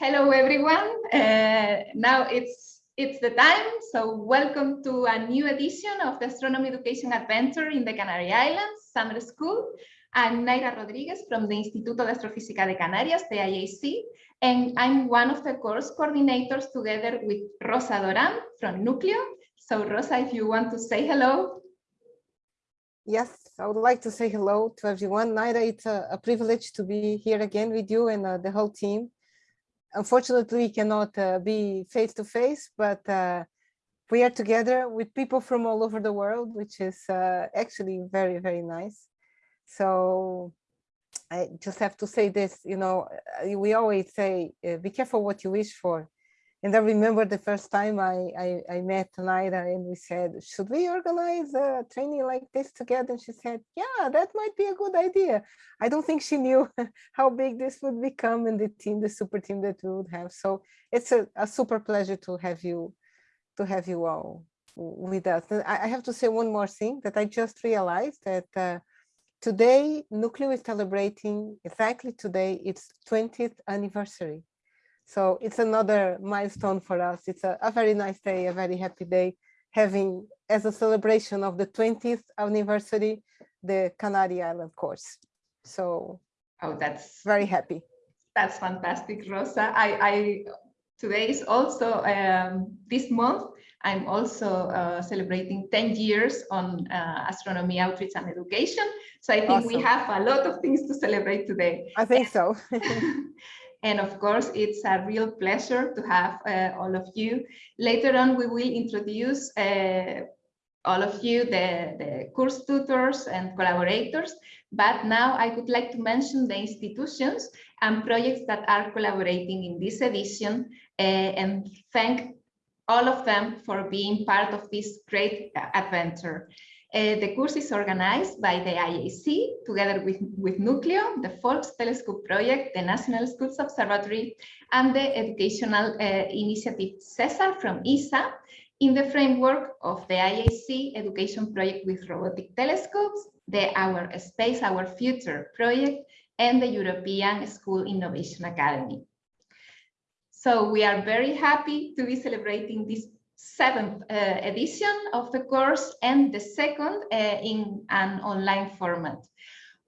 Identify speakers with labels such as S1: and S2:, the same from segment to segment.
S1: Hello, everyone. Uh, now it's it's the time. So welcome to a new edition of the Astronomy Education Adventure in the Canary Islands Summer School. I'm Naira Rodriguez from the Instituto de Astrofísica de Canarias, the IAC, and I'm one of the course coordinators together with Rosa Doran from Núcleo. So Rosa, if you want to say hello.
S2: Yes, I would like to say hello to everyone. Naira, it's a, a privilege to be here again with you and uh, the whole team. Unfortunately, we cannot uh, be face to face, but uh, we are together with people from all over the world, which is uh, actually very, very nice. So I just have to say this, you know, uh, we always say, uh, be careful what you wish for. And I remember the first time I, I, I met Naira and we said, should we organize a training like this together? And she said, yeah, that might be a good idea. I don't think she knew how big this would become and the team, the super team that we would have. So it's a, a super pleasure to have you, to have you all with us. And I have to say one more thing that I just realized that uh, today Núcleo is celebrating exactly today its 20th anniversary. So it's another milestone for us. It's a, a, very nice day, a very happy day, having as a celebration of the 20th anniversary, the Canary Island course. So
S1: oh, that's
S2: very happy.
S1: That's fantastic, Rosa. I, I today is also um, this month. I'm also uh, celebrating 10 years on uh, astronomy outreach and education. So I think awesome. we have a lot of things to celebrate today.
S2: I think so.
S1: And of course, it's a real pleasure to have uh, all of you. Later on, we will introduce uh, all of you, the, the course tutors and collaborators. But now I would like to mention the institutions and projects that are collaborating in this edition uh, and thank all of them for being part of this great adventure. Uh, the course is organized by the IAC together with, with Núcleo, the Faulkes Telescope Project, the National Schools Observatory, and the educational uh, initiative CESAR from ESA in the framework of the IAC education project with robotic telescopes, the Our Space, Our Future project, and the European School Innovation Academy. So we are very happy to be celebrating this seventh uh, edition of the course and the second uh, in an online format.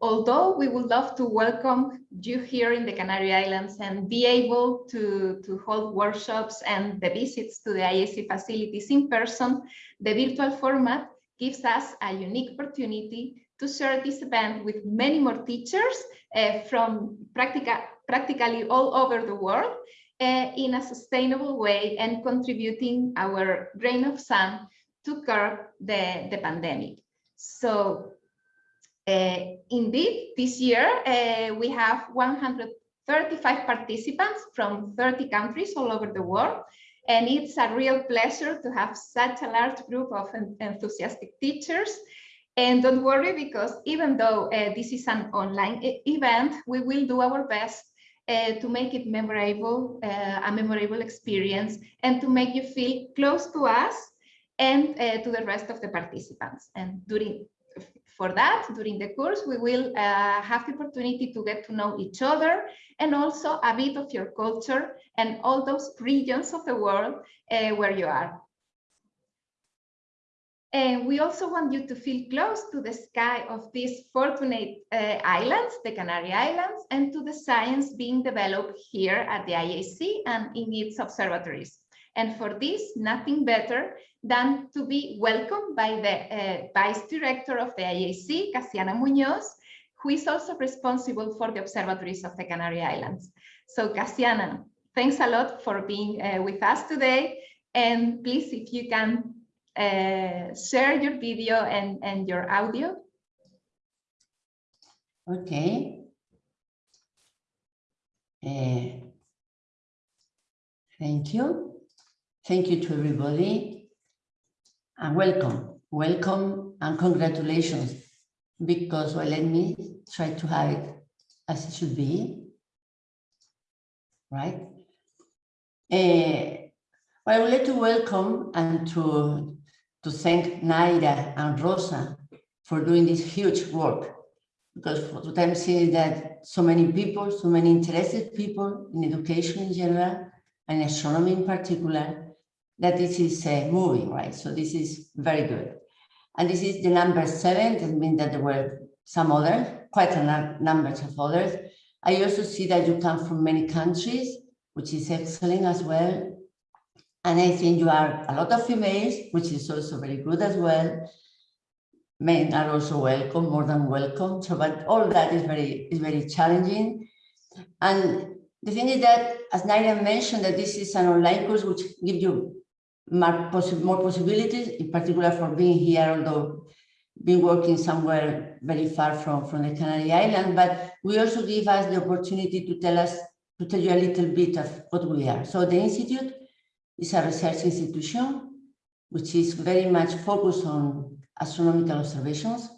S1: Although we would love to welcome you here in the Canary Islands and be able to, to hold workshops and the visits to the IAC facilities in person, the virtual format gives us a unique opportunity to share this event with many more teachers uh, from practica practically all over the world uh, in a sustainable way and contributing our grain of sand to curb the, the pandemic. So uh, indeed, this year uh, we have 135 participants from 30 countries all over the world. And it's a real pleasure to have such a large group of enthusiastic teachers. And don't worry, because even though uh, this is an online event, we will do our best uh, to make it memorable, uh, a memorable experience, and to make you feel close to us and uh, to the rest of the participants. And during for that, during the course, we will uh, have the opportunity to get to know each other and also a bit of your culture and all those regions of the world uh, where you are. And we also want you to feel close to the sky of these fortunate uh, islands, the Canary Islands, and to the science being developed here at the IAC and in its observatories. And for this, nothing better than to be welcomed by the uh, Vice Director of the IAC, Casiana Muñoz, who is also responsible for the observatories of the Canary Islands. So Casiana, thanks a lot for being uh, with us today. And please, if you can uh, share your video and, and your audio.
S3: Okay. Uh, thank you. Thank you to everybody and welcome. Welcome and congratulations because well, let me try to have it as it should be. Right? Uh, well, I would like to welcome and to to thank Naira and Rosa for doing this huge work because what I'm seeing that so many people, so many interested people in education in general, and astronomy in particular, that this is uh, moving, right? So this is very good. And this is the number seven, that means that there were some others, quite a num- numbers of others. I also see that you come from many countries, which is excellent as well. And I think you are a lot of females, which is also very good as well. Men are also welcome, more than welcome. So, but all that is very is very challenging. And the thing is that, as Naira mentioned, that this is an online course which gives you more, possi- more possibilities, in particular for being here, although being working somewhere very far from, from the Canary Island, but we also give us the opportunity to tell us, to tell you a little bit of what we are. So the Institute is a research institution, which is very much focused on astronomical observations.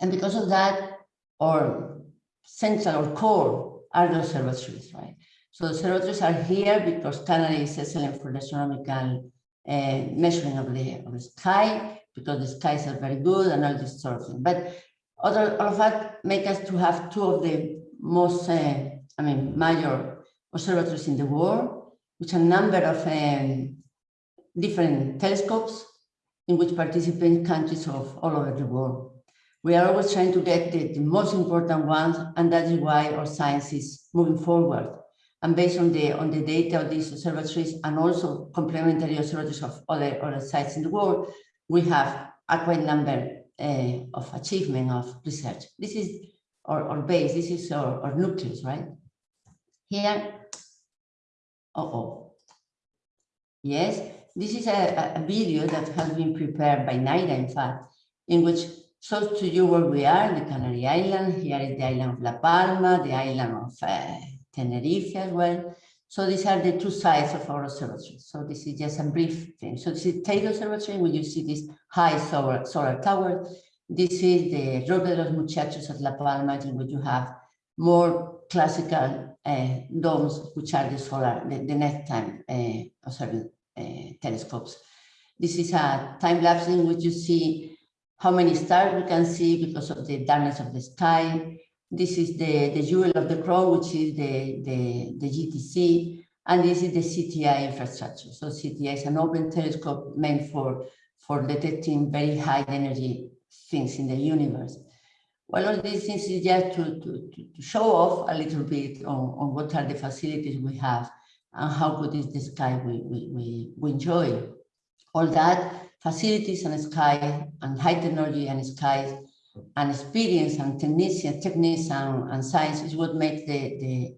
S3: And because of that, our central or core are the observatories, right? So the observatories are here because Canada is excellent for the astronomical uh, measuring of the, of the sky, because the skies are very good and all this sort of thing. But other all of that make us to have two of the most, uh, I mean, major observatories in the world, which a number of um, different telescopes in which participate countries of all over the world. We are always trying to get the, the most important ones, and that is why our science is moving forward. And based on the on the data of these observatories and also complementary observatories of other, other sites in the world, we have a quite number uh, of achievement of research. This is our, our base, this is our, our nucleus, right? Here, uh-oh. Yes, this is a, a video that has been prepared by Naira, in fact, in which shows to you where we are, the Canary Island. Here is the island of La Palma, the island of uh, Tenerife as well. So these are the two sides of our observatory. So this is just a brief thing. So this is Teide Observatory, where you see this high solar, solar tower. This is the Roque de los Muchachos at La Palma, in which you have more classical domes, which are the solar, the, the nighttime uh, observing uh, telescopes. This is a time lapse in which you see how many stars we can see because of the darkness of the sky. This is the, the jewel of the crown, which is the, the, the GTC, and this is the CTA infrastructure. So CTA is an open telescope meant for, for detecting very high energy things in the universe. Well, all these things is just to, to, to show off a little bit on, on what are the facilities we have and how good is the sky we, we, we, enjoy. All that facilities and sky and high technology and skies and experience and technicians, techniques and, and science is what makes the, the,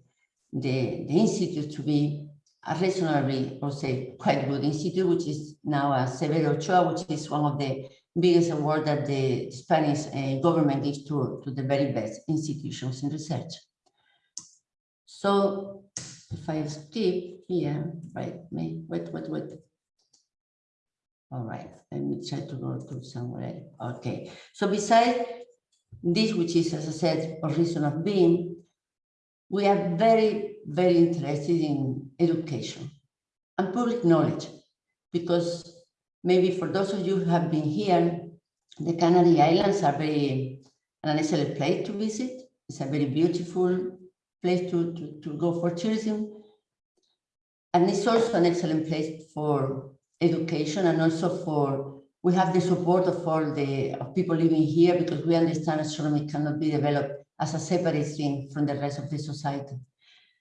S3: the, the institute to be a reasonably, or say, quite good institute, which is now a Severo Ochoa, which is one of the biggest award that the Spanish uh, government gives to, to the very best institutions in research. So if I skip here, right, me, wait, wait, wait. All right, let me try to go to somewhere. Okay, so besides this, which is, as I said, a reason of being, we are very, very interested in education and public knowledge, because maybe for those of you who have been here, the Canary Islands are very an excellent place to visit. It's a very beautiful place to, to, to go for tourism. And it's also an excellent place for education and also for, we have the support of all the of people living here because we understand astronomy cannot be developed as a separate thing from the rest of the society.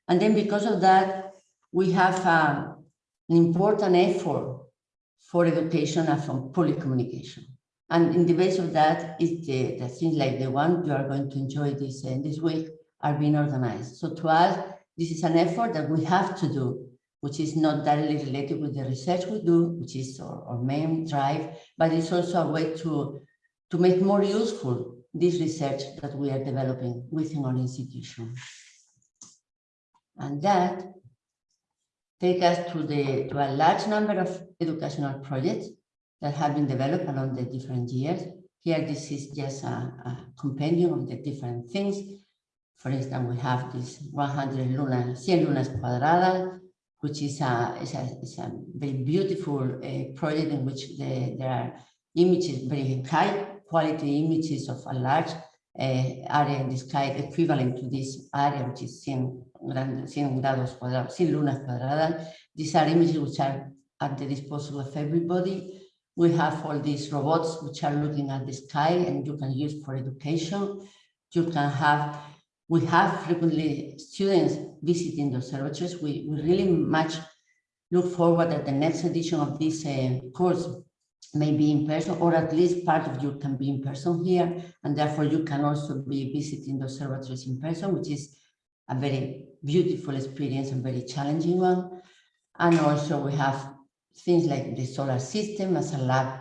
S3: And then because of that, we have uh, an important effort for education and for public communication. And in the base of that is the, the things like the one you are going to enjoy this, uh, this week are being organized. So to us, this is an effort that we have to do, which is not directly related with the research we do, which is our, our main drive, but it's also a way to, to make more useful this research that we are developing within our institution. And that take us to, the, to a large number of educational projects that have been developed along the different years. Here, this is just a, a compendium of the different things. For instance, we have this 100 lunas, 100 lunas cuadradas, which is a, is a, is a very beautiful uh, project in which the, there are images, very high quality images of a large uh, area in the sky equivalent to this area, which is 100, 100 grados cuadrados, 100 lunas cuadradas. These are images which are at the disposal of everybody. We have all these robots which are looking at the sky and you can use for education. You can have, we have frequently students visiting the observatories. We, we really much look forward that the next edition of this uh, course may be in person, or at least part of you can be in person here, and therefore you can also be visiting the observatories in person, which is a very beautiful experience and very challenging one. And also we have things like the solar system as a lab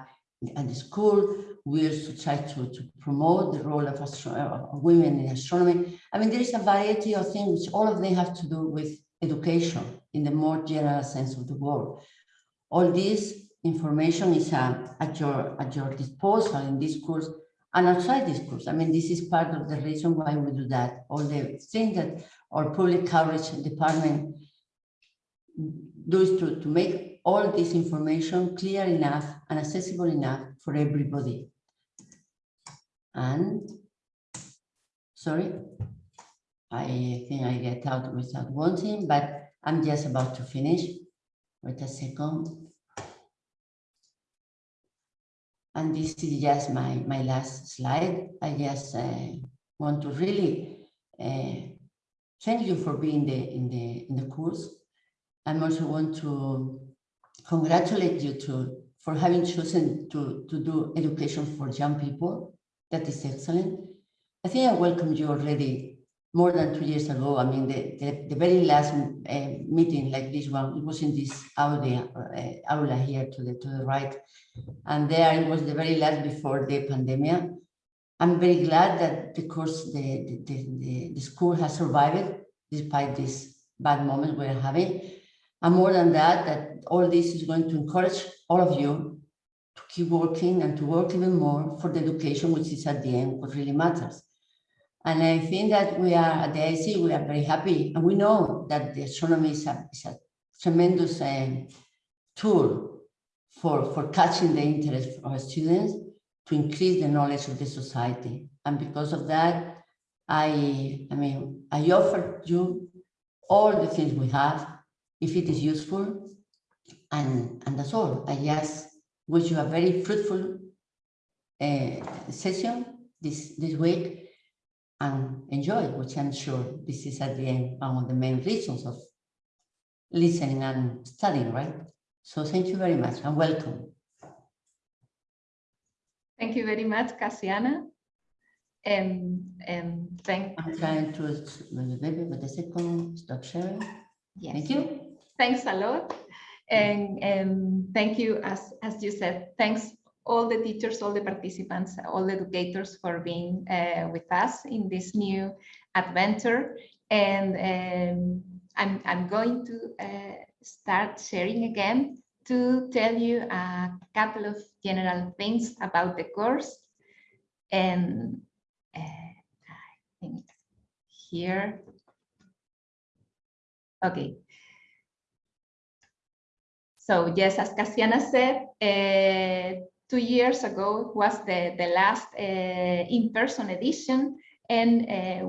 S3: at the school. We also try to, to promote the role of, of women in astronomy. I mean, there is a variety of things, which all of them have to do with education in the more general sense of the word. All this information is uh, at your at your disposal in this course and outside this course. I mean, this is part of the reason why we do that. All the things that our public outreach department does to, to make all this information clear enough and accessible enough for everybody. And sorry, I think I get out without wanting, but I'm just about to finish. Wait a second. And this is just my, my last slide. I just uh, want to really uh, thank you for being the, in, the, in the course. I also want to congratulate you to, for having chosen to, to do education for young people. That is excellent. I think I welcomed you already more than two years ago. I mean, the, the, the very last uh, meeting like this one, it was in this aula, uh, aula here to the, to the right. And there it was the very last before the pandemic. I'm very glad that the course, the, the, the, the school has survived despite this bad moment we're having. And more than that, that all this is going to encourage all of you to keep working and to work even more for the education, which is at the end what really matters. And I think that we are at the IC, we are very happy. And we know that the astronomy is a, is a tremendous uh, tool for, for catching the interest of our students to increase the knowledge of the society. And because of that, I, I mean, I offer you all the things we have, if it is useful, and, and that's all. I just wish you a very fruitful uh, session this, this week and enjoy, which I'm sure this is at the end one of the main reasons of listening and studying, right? So thank you very much and welcome.
S1: Thank you very much, Casiana. And, and thank
S3: I'm trying to, maybe with the second, stop sharing.
S1: yes.
S3: Thank you.
S1: Thanks a lot. And, and thank you, as, as you said, thanks all the teachers, all the participants, all the educators for being uh, with us in this new adventure. And um, I'm, I'm going to uh, start sharing again to tell you a couple of general things about the course. And uh, I think here. Okay. So yes, as Casiana said, uh, two years ago was the, the last uh, in-person edition and uh,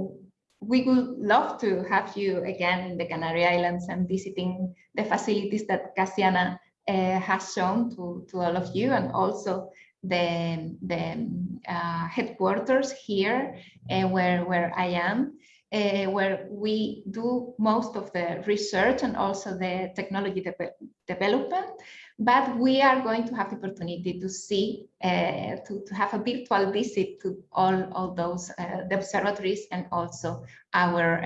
S1: we would love to have you again in the Canary Islands and visiting the facilities that Casiana has shown to, to all of you and also the, the uh, headquarters here uh, where, where I am. Uh, where we do most of the research and also the technology de development but we are going to have the opportunity to see, to, to have a virtual visit to all, all those, the observatories and also our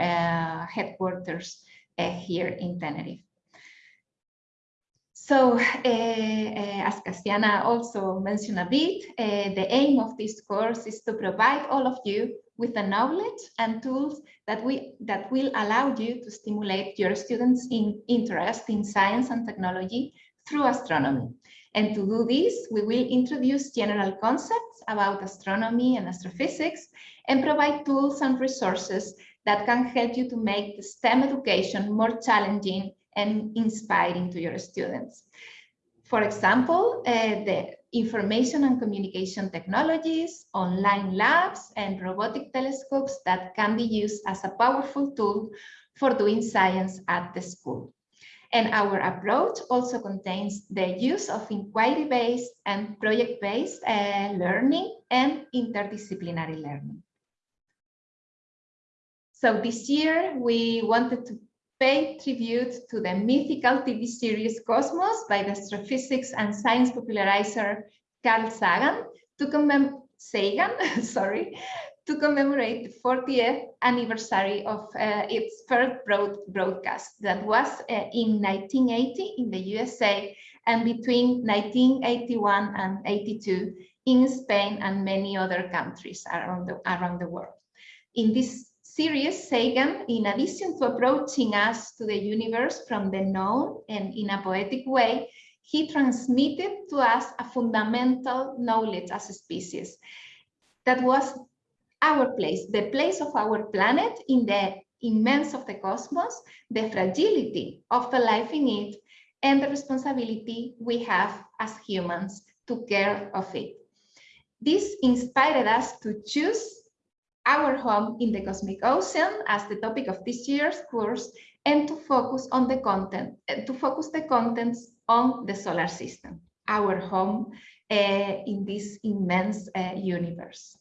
S1: headquarters here in Tenerife. So, uh, uh, as Casiana also mentioned a bit, the aim of this course is to provide all of you with the knowledge and tools that we that will allow you to stimulate your students' in interest in science and technology through astronomy. And to do this, we will introduce general concepts about astronomy and astrophysics and provide tools and resources that can help you to make the STEM education more challenging and inspiring to your students. For example, uh, the information and communication technologies, online labs, and robotic telescopes that can be used as a powerful tool for doing science at the school. And our approach also contains the use of inquiry-based and project-based uh, learning and interdisciplinary learning. So this year we wanted to pay tribute to the mythical TV series Cosmos by the astrophysics and science popularizer Carl Sagan to commemorate Sagan, sorry, to commemorate the 40th anniversary of uh, its first broad broadcast that was uh, in 1980 in the USA and between 1981 and 82 in Spain and many other countries around the, around the world. In this series, Sagan, in addition to approaching us to the universe from the known and in a poetic way, he transmitted to us a fundamental knowledge as a species that was our place, the place of our planet in the immense of the cosmos, the fragility of the life in it, and the responsibility we have as humans to care of it. This inspired us to choose our home in the cosmic ocean as the topic of this year's course and to focus on the content, to focus the contents on the solar system, our home uh, in this immense uh, universe.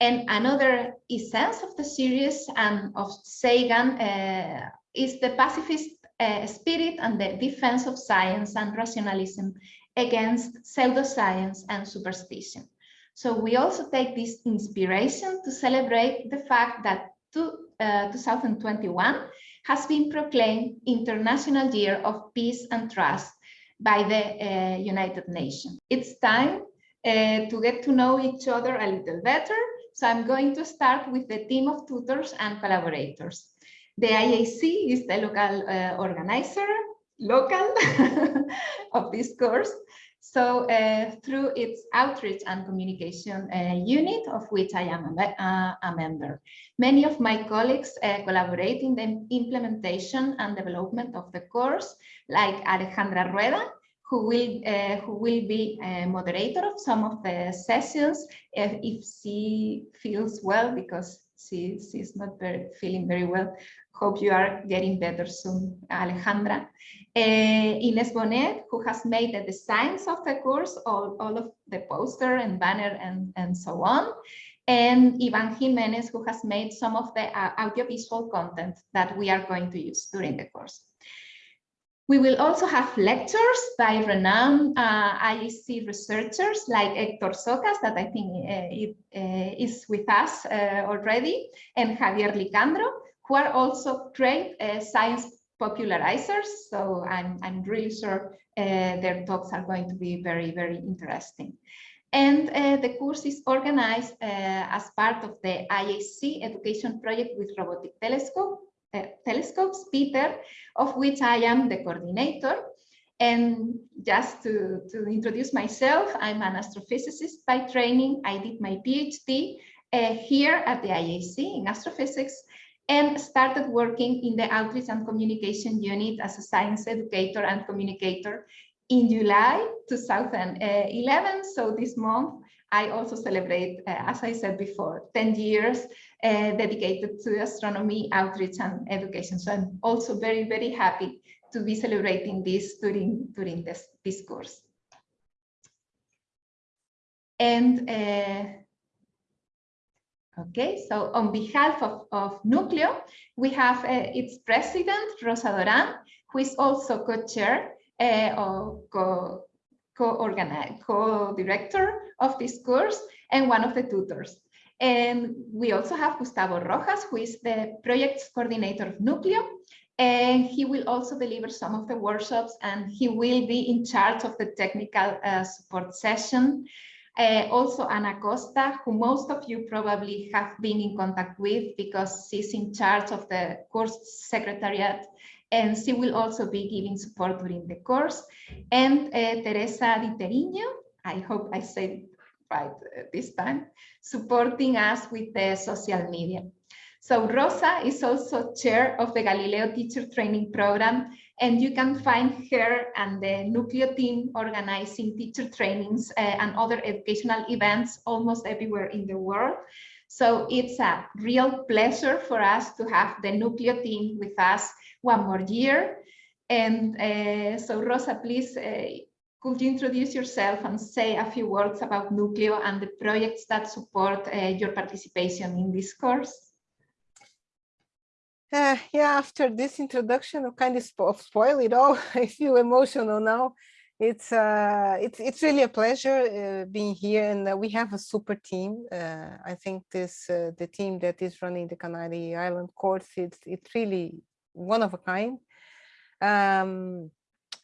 S1: And another essence of the series and of Sagan uh, is the pacifist spirit and the defense of science and rationalism against pseudoscience and superstition. So we also take this inspiration to celebrate the fact that to, uh, 2021 has been proclaimed International Year of Peace and Trust by the uh, United Nations. It's time uh, to get to know each other a little better. So I'm going to start with the team of tutors and collaborators. The IAC is the local uh, organizer, local of this course. So uh, through its outreach and communication uh, unit, of which I am a, uh, a member. Many of my colleagues uh, collaborate in the implementation and development of the course, like Alejandra Rueda, who will uh, who will be a moderator of some of the sessions if, if she feels well because she she's not very feeling very well Hope you are getting better soon, Alejandra. Uh, Ines Bonet, who has made the designs of the course, all, all of the poster and banner and, and so on. And Ivan Jimenez, who has made some of the uh, audiovisual content that we are going to use during the course. We will also have lectures by renowned uh, IAC researchers like Hector Socas, that I think uh, it, uh, is with us uh, already, and Javier Licandro, who are also great science popularizers. So I'm, I'm really sure their talks are going to be very, very interesting. And uh, the course is organized uh, as part of the IAC education project with robotic telescope, telescopes, Peter, of which I am the coordinator. And just to, to introduce myself, I'm an astrophysicist by training. I did my PhD uh, here at the IAC in astrophysics and started working in the outreach and communication unit as a science educator and communicator in July 2011. So this month, I also celebrate, uh, as I said before, 10 years uh, dedicated to astronomy, outreach and education. So I'm also very, very happy to be celebrating this during, during this, this course. And uh, Okay, so on behalf of, of Núcleo, we have uh, its president, Rosa Doran, who is also co-chair uh, or co-organizer, co-director of this course and one of the tutors. And we also have Gustavo Rojas, who is the project coordinator of Núcleo, and he will also deliver some of the workshops and he will be in charge of the technical uh, support session uh, also Ana Costa, who most of you probably have been in contact with because she's in charge of the course secretariat and she will also be giving support during the course. And uh, Teresa Di Teriño, I hope I said right uh, this time, supporting us with the social media. So Rosa is also chair of the Galileo Teacher Training Program, and you can find her and the Nucleo team organizing teacher trainings uh, and other educational events almost everywhere in the world. So it's a real pleasure for us to have the Nucleo team with us one more year. And uh, so Rosa, please, uh, could you introduce yourself and say a few words about Nucleo and the projects that support uh, your participation in this course?
S2: Yeah, after this introduction, I kind of spo spoil it all. I feel emotional now. It's uh, it's it's really a pleasure uh, being here, and uh, we have a super team. Uh, I think this uh, the team that is running the Canary Island course. It's it's really one of a kind. Um,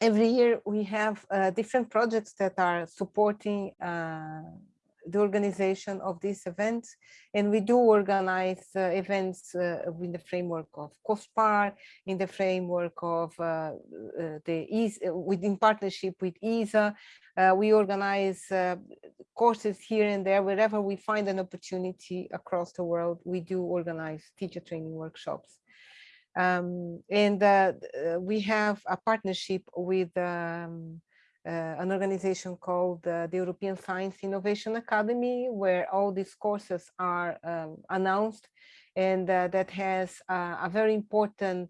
S2: every year we have uh, different projects that are supporting the organization of these events. And we do organize uh, events uh, in the framework of COSPAR, in the framework of uh, uh the ESA, within partnership with ESA. Uh, we organize uh, courses here and there, wherever we find an opportunity across the world, we do organize teacher training workshops. Um, and we have a partnership with um, uh, an organization called uh, the European Science Innovation Academy, where all these courses are um, announced and uh, that has a very important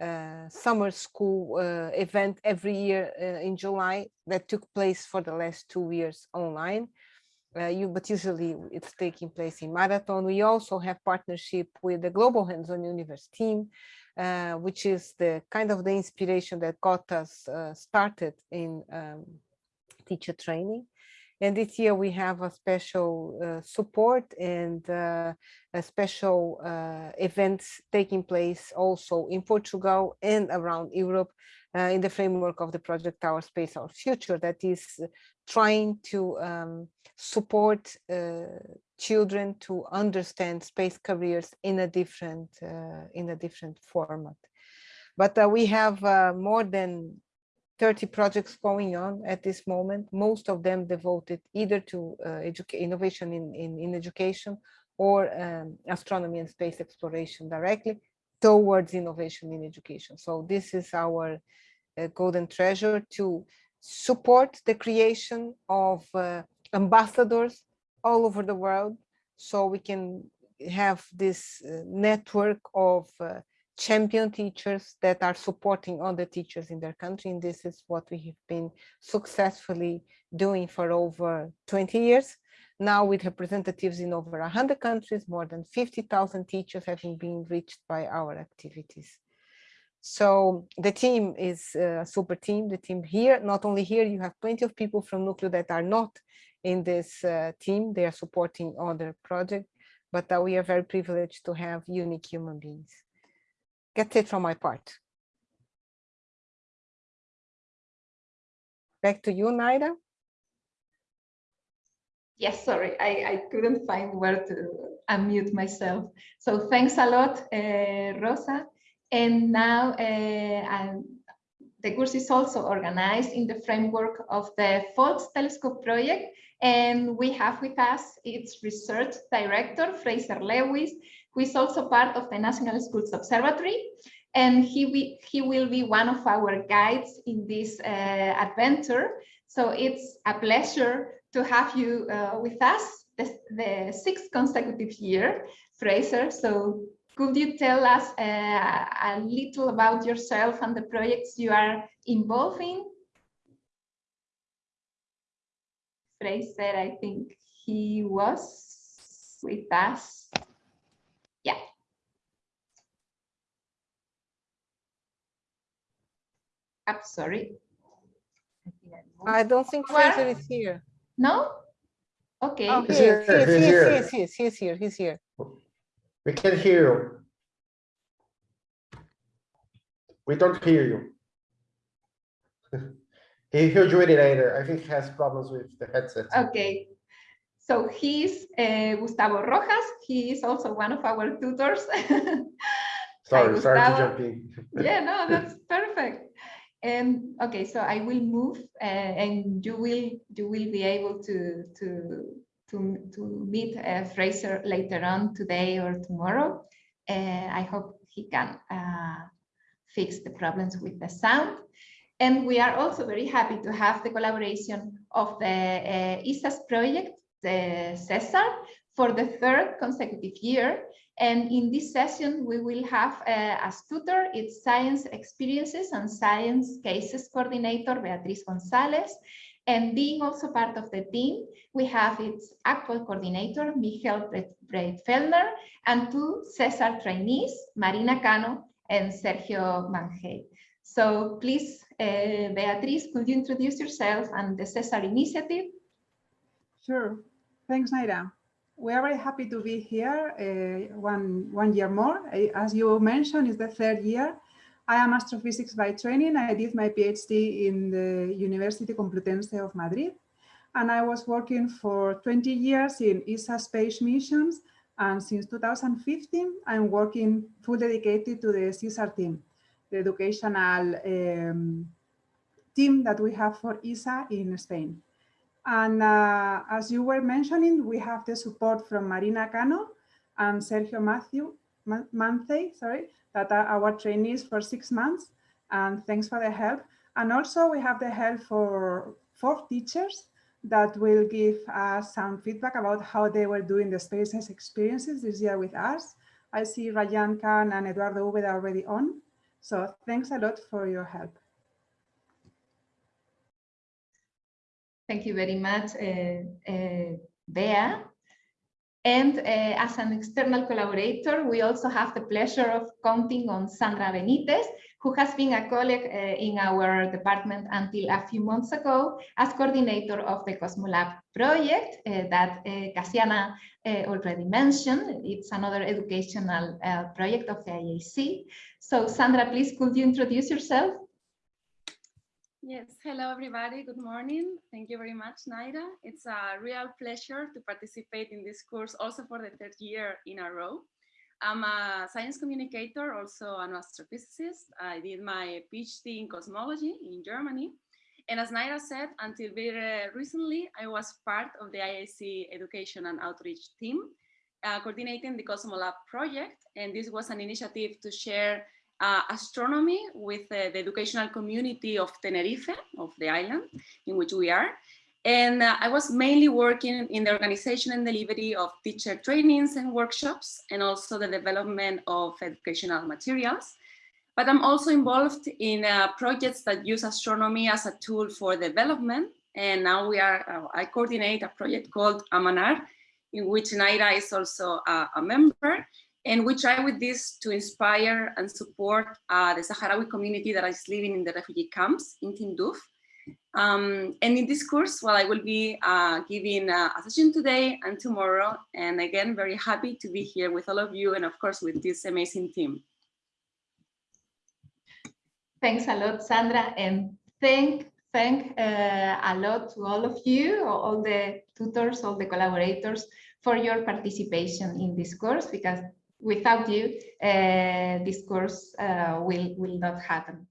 S2: uh, summer school uh, event every year uh, in July that took place for the last two years online. you, but usually it's taking place in Marathon. We also have partnership with the Global Hands-on Universe team, uh, which is the kind of the inspiration that got us uh, started in um, teacher training. And this year we have a special uh, support and uh, a special uh, events taking place also in Portugal and around Europe in the framework of the project Our Space, Our Future that is trying to um, support children to understand space careers in a different uh, in a different format. But uh, we have uh, more than 30 projects going on at this moment, most of them devoted either to uh, innovation in, in, in, education or um, astronomy and space exploration directly towards innovation in education. So this is our uh, golden treasure to support the creation of uh, ambassadors all over the world so we can have this uh, network of uh, champion teachers that are supporting other teachers in their country and this is what we have been successfully doing for over 20 years. Now with representatives in over 100 countries more than 50,000 teachers having been reached by our activities so the team is a super team the team here not only here you have plenty of people from Nucleo that are not in this uh, team. They are supporting other projects, but uh, we are very privileged to have unique human beings. That's it from my part. Back to you, Naira.
S1: Yes, sorry, I, I couldn't find where to unmute myself. So thanks a lot, uh, Rosa. And now uh, the course is also organized in the framework of the Faulkes Telescope project, and we have with us its research director, Fraser Lewis, who is also part of the National Schools Observatory. And he, he will be one of our guides in this uh, adventure. So it's a pleasure to have you uh, with us the, the sixth consecutive year, Fraser. So could you tell us uh, a little about yourself and the projects you are involved in? Fraser, I think he was with us. Yeah. I'm sorry.
S2: I don't think Fraser is here.
S1: No? Okay.
S2: Oh, he's here. He's, he's, here. He's, he's, he's here. He's here.
S4: We can't hear you. We don't hear you. He, he'll join it later. I think he has problems with the headset.
S1: Okay. So he's uh, Gustavo Rojas. He is also one of our tutors.
S4: sorry, Hi, sorry to jump in.
S1: yeah, no, that's perfect. And okay, so I will move uh, and you will you will be able to to to, to meet uh, Fraser later on today or tomorrow. Uh, I hope he can uh, fix the problems with the sound. And we are also very happy to have the collaboration of the uh, ESA's project, the CESAR, for the third consecutive year. And in this session, we will have uh, as tutor its science experiences and science cases coordinator, Beatriz Gonzalez. And being also part of the team, we have its actual coordinator, Michael Breitfellner, and two CESAR trainees, Marina Cano and Sergio Mangel. So please, uh, Beatriz, could you introduce yourself and the CESAR initiative?
S5: Sure. Thanks, Naira. We are very happy to be here uh, one, one year more. As you mentioned, it's the third year. I am astrophysics by training. I did my PhD in the University Complutense of Madrid. And I was working for 20 years in ESA space missions. And since 2015, I'm working full dedicated to the CESAR team, the educational um, team that we have for ESA in Spain. And uh, as you were mentioning, we have the support from Marina Cano and Sergio Matthew Manthe, sorry, that are our trainees for six months. And thanks for the help. And also we have the help for four teachers that will give us some feedback about how they were doing the spaces experiences this year with us. I see Rayan Khan and Eduardo Ubeda already on. So thanks a lot for your help.
S1: Thank you very much, uh, uh, Bea. And uh, as an external collaborator, we also have the pleasure of counting on Sandra Benitez, who has been a colleague uh, in our department until a few months ago as coordinator of the Cosmolab project uh, that uh, Casiana already mentioned. It's another educational project of the IAC. So Sandra, please could you introduce yourself?
S6: Yes, hello everybody, good morning. Thank you very much, Naira. It's a real pleasure to participate in this course also for the third year in a row. I'm a science communicator, also an astrophysicist. I did my PhD in cosmology in Germany. And as Naira said, until very recently, I was part of the IAC education and outreach team, uh, coordinating the Cosmolab project. And this was an initiative to share uh, astronomy with uh, the educational community of Tenerife, of the island in which we are. And uh, I was mainly working in the organization and delivery of teacher trainings and workshops, and also the development of educational materials. But I'm also involved in uh, projects that use astronomy as a tool for development. And now we are, uh, I coordinate a project called Amanar, in which Naira is also a member. And we try with this to inspire and support uh, the Sahrawi community that is living in the refugee camps in Tindouf. Um, and in this course, well, I will be uh, giving uh, a session today and tomorrow. And again, very happy to be here with all of you and of course with this amazing team.
S1: Thanks a lot, Sandra. And thank, thank uh, a lot to all of you, all the tutors, all the collaborators for your participation in this course, because without you, uh, this course uh, will, will not happen.